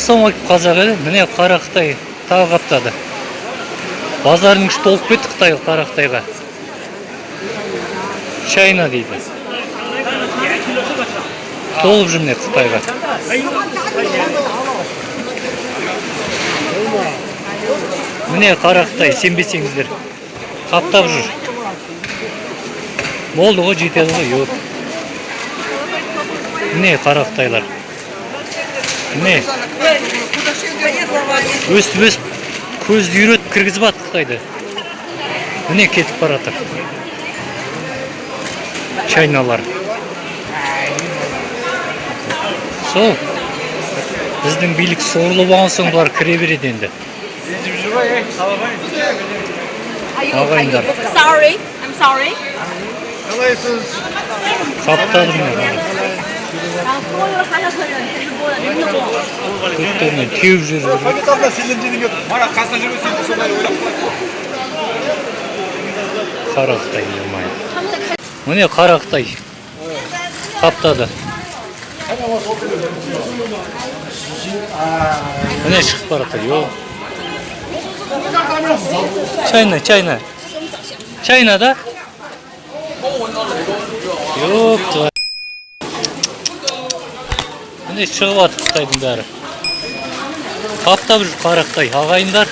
ассалаумағалейкум қазақ елі міне қара қытай тағы қаптады. Базардың іші толып кетті қытай қара қытайға чайна дейді. Толып жүр міне қытайға. Міне қара қытай сенбесеңіздер. Қаптап жүр. Болды ғой жетеді ғой міне қара қытайлар міне өстіп өстіп көзді үйретіп кіргізіп жатыр қытайды. Міне кетіп бара жатыр чайналар. Сол. Біздің билік сорлы болған соң бұлар кіре береді енді. Ағайындар. Sorry, I'm sorry көктемнен теуіп жіберу қара қытай міне қаптады шығып бара чайна чайна. Чайна да? Шығып жатыр қытайдың бәрі қаптап жүр қара қытай ағайындар.